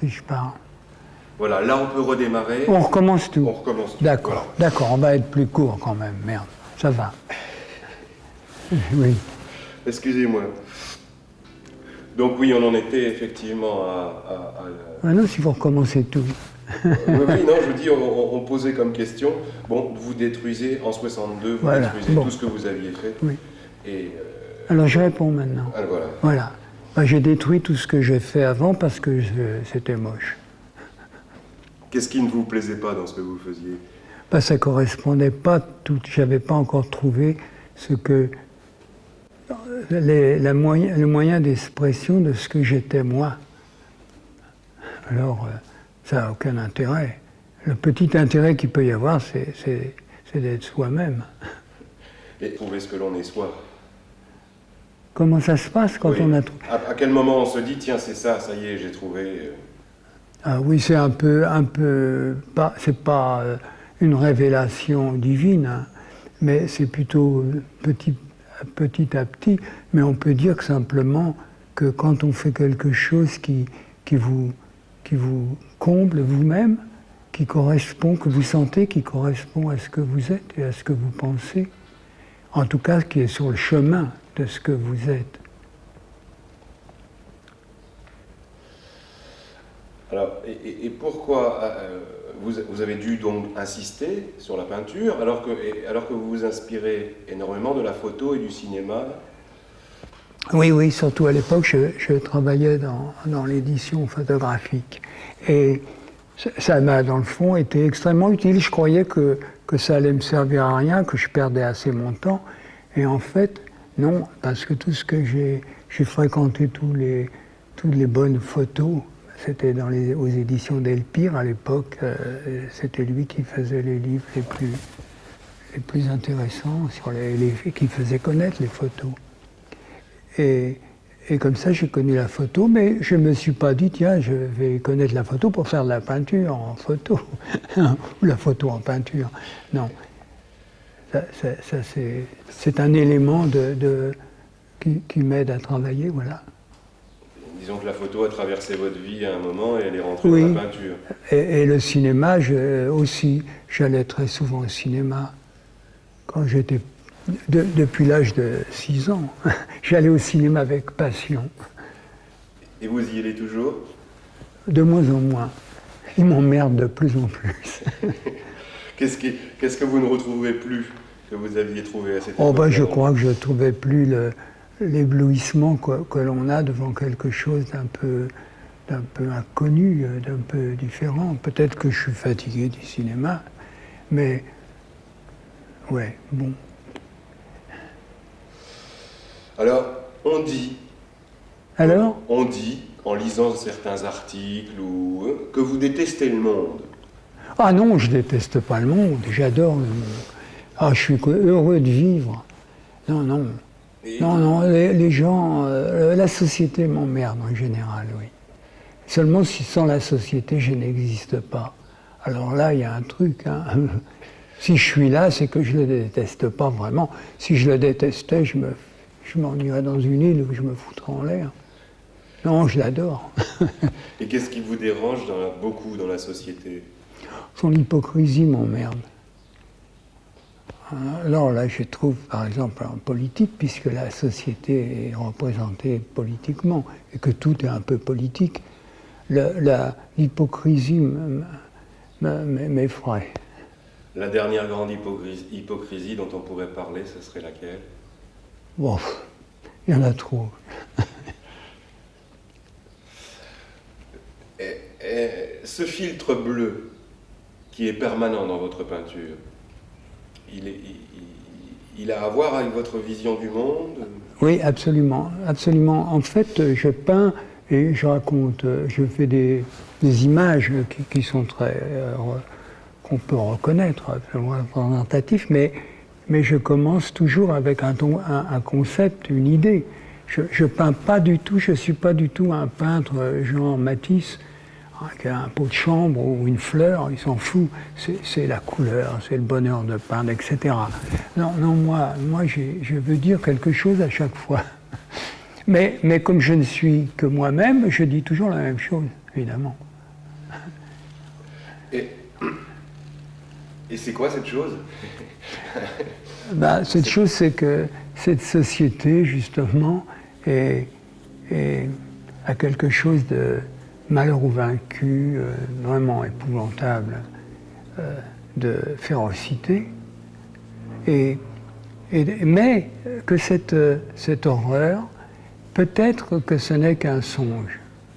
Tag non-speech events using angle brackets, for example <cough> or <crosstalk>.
si je pars. Voilà, là on peut redémarrer. On recommence tout. On recommence tout. D'accord, Voilà. d'accord, on va être plus court quand même, merde, ça va. <laughs> Oui, Excusez-moi. Donc oui, on en était effectivement à... à- à- maintenant s'il faut recommencer tout. oui, oui, <laughs> non, je vous dis, on, on- on posait comme question, bon, vous détruisez en 62, vous Voilà, détruisez bon. tout ce que vous aviez fait. Oui. Et euh, Alors je réponds maintenant. ah, voilà. Voilà. Bah, j'ai détruit tout ce que j'ai fait avant parce que c'était moche. Qu'est-ce qui ne vous plaisait pas dans ce que vous faisiez? Bah, ça correspondait pas tout. J'avais pas encore trouvé ce que les- la moyen- le moyen d'expression de ce que j'étais moi. Alors, euh, ça n'a aucun intérêt. Le petit intérêt qu'il peut y avoir, c'est d'être soi-même. Et trouver ce que l'on est soi. Comment ça se passe quand Oui. on a trouvé À, à quel moment on se dit, tiens, c'est ça, ça y est, j'ai trouvé... euh, Ah oui, c'est un peu, un peu, pas, c'est pas euh, une révélation divine, hein, mais c'est plutôt petit, petit à petit. Mais on peut dire que simplement que quand on fait quelque chose qui, qui vous, qui vous comble vous-même, qui correspond, que vous sentez, qui correspond à ce que vous êtes et à ce que vous pensez, en tout cas qui est sur le chemin de ce que vous êtes. Alors, et, pourquoi euh, vous, vous avez dû donc insister sur la peinture alors que, alors que vous vous inspirez énormément de la photo et du cinéma? Oui, oui, surtout à l'époque, je, je travaillais dans, dans l'édition photographique. Et ça- ça m'a, dans le fond, été extrêmement utile. Je croyais que, que ça allait me servir à rien, que je perdais assez mon temps. Et en fait, non, parce que tout ce que j'ai, j'ai fréquenté tous les, toutes les bonnes photos. C'était dans les, aux éditions Delpire à l'époque. euh, c'était lui qui faisait les livres les plus, les plus intéressants, sur les, les- qui faisait connaître les photos. Et, et comme ça, j'ai connu la photo, mais je ne me suis pas dit, tiens, je vais connaître la photo pour faire de la peinture en photo, <laughs> ou la photo en peinture. Non. Ça, ça- ça, c'est, un élément de, de- qui, qui m'aide à travailler, voilà. Disons que la photo a traversé votre vie à un moment et elle est rentrée Oui. dans la peinture. Et, et le cinéma, je- aussi, j'allais très souvent au cinéma. Quand j'étais, de- depuis l'âge de 6 ans, <laughs> j'allais au cinéma avec passion. Et vous y allez toujours? De moins en moins. Il m'emmerde de plus en plus. <laughs> Qu'est-ce que vous ne retrouvez plus que vous aviez trouvé à cette Oh ben, époque je crois que je ne trouvais plus l'éblouissement que, que l'on a devant quelque chose d'un peu, d'un peu inconnu, euh, d'un peu différent. Peut-être que je suis fatigué du cinéma, mais ouais, bon. Alors, on dit, Alors? on dit, en lisant certains articles, ou, euh, que vous détestez le monde. Ah non, je déteste pas le monde, j'adore le monde. Ah, je suis heureux de vivre. Non, non. Non, non, les, gens, euh, la société m'emmerde en général, oui. Seulement si sans la société, je n'existe pas. Alors là, il y a un truc. hein. <laughs> Si je suis là, c'est que je ne le déteste pas vraiment. Si je le détestais, je me, m'en irais dans une île où je me foutrais en l'air. Non, je l'adore. <laughs> Et qu'est-ce qui vous dérange beaucoup dans la société? Son hypocrisie m'emmerde. Alors là, je trouve, par exemple, en politique, puisque la société est représentée politiquement et que tout est un peu politique, l'hypocrisie me- me- me- m'effraie. La dernière grande hypocrisie, hypocrisie dont on pourrait parler, ce serait laquelle? Bon, il y en a trop. Et- et ce filtre bleu qui est permanent dans votre peinture, il, a à voir avec votre vision du monde Oui, absolument, absolument. En fait, euh, je peins et je raconte, euh, je fais des, images qui, sont très euh, qu'on peut reconnaître, absolument représentatifs, mais mais je commence toujours avec un, concept, une idée. Je, je peins pas du tout, je suis pas du tout un peintre euh, genre Matisse qu'un pot de chambre ou une fleur, il s'en fout, c'est la couleur, c'est le bonheur de peindre, etc. Non, non, moi, moi je veux dire quelque chose à chaque fois. <laughs> Mais, mais comme je ne suis que moi-même, je dis toujours la même chose, évidemment. Et, et c'est quoi cette chose? <laughs> Ben, Cette chose, c'est que cette société, justement, est, est quelque chose de malheur ou vaincu, euh, vraiment épouvantable euh, de férocité. Et, mais que euh, cette horreur, peut-être que ce n'est qu'un songe.